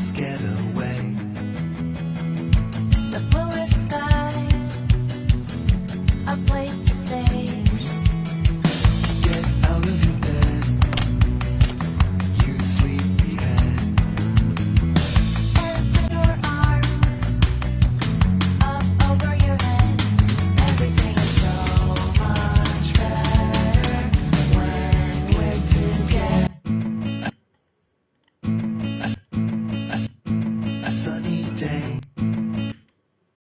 scared of.